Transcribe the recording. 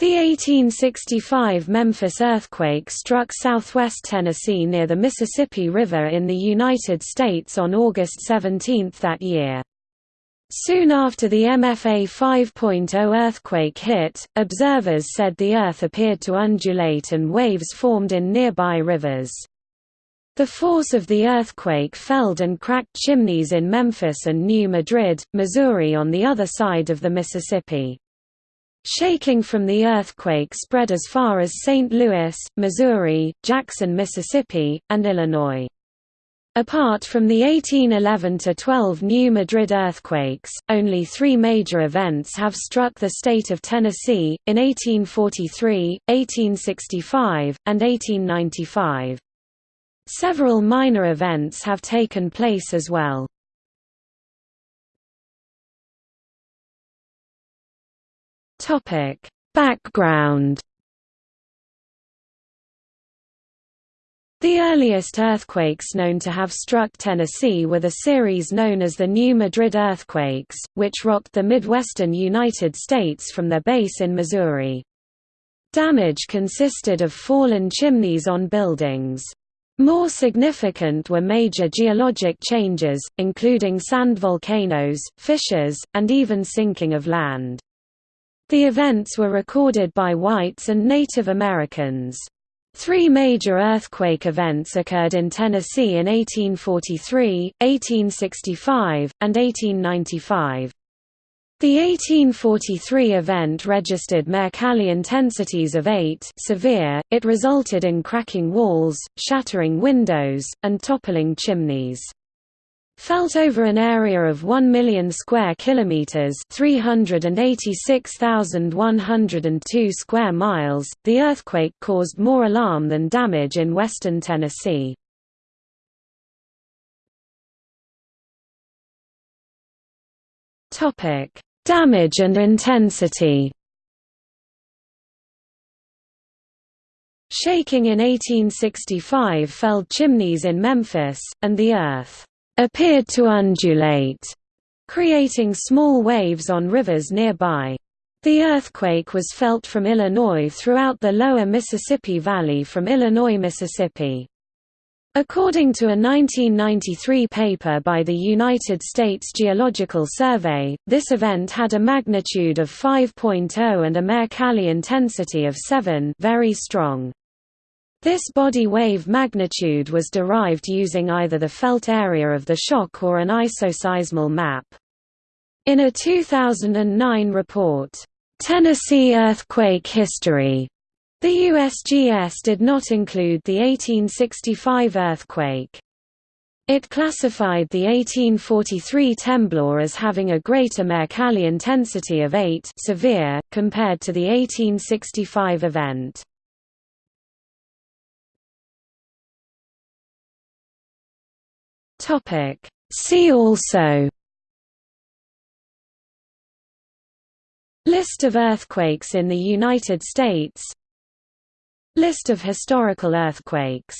The 1865 Memphis earthquake struck southwest Tennessee near the Mississippi River in the United States on August 17 that year. Soon after the MFA 5.0 earthquake hit, observers said the Earth appeared to undulate and waves formed in nearby rivers. The force of the earthquake felled and cracked chimneys in Memphis and New Madrid, Missouri on the other side of the Mississippi. Shaking from the earthquake spread as far as St. Louis, Missouri, Jackson, Mississippi, and Illinois. Apart from the 1811–12 New Madrid earthquakes, only three major events have struck the state of Tennessee, in 1843, 1865, and 1895. Several minor events have taken place as well. Background The earliest earthquakes known to have struck Tennessee were the series known as the New Madrid earthquakes, which rocked the midwestern United States from their base in Missouri. Damage consisted of fallen chimneys on buildings. More significant were major geologic changes, including sand volcanoes, fissures, and even sinking of land. The events were recorded by whites and Native Americans. Three major earthquake events occurred in Tennessee in 1843, 1865, and 1895. The 1843 event registered Mercalli intensities of 8 severe, it resulted in cracking walls, shattering windows, and toppling chimneys. Felt over an area of 1 million square kilometers, 386,102 square miles, the earthquake caused more alarm than damage in western Tennessee. Topic: Damage and intensity. Shaking in 1865 felled chimneys in Memphis, and the earth appeared to undulate, creating small waves on rivers nearby. The earthquake was felt from Illinois throughout the lower Mississippi Valley from Illinois, Mississippi. According to a 1993 paper by the United States Geological Survey, this event had a magnitude of 5.0 and a Mercalli intensity of 7 very strong. This body wave magnitude was derived using either the felt area of the shock or an isoseismal map. In a 2009 report, "'Tennessee Earthquake History' the USGS did not include the 1865 earthquake. It classified the 1843 temblor as having a greater Mercalli intensity of 8 severe, compared to the 1865 event. Topic. See also. List of earthquakes in the United States. List of historical earthquakes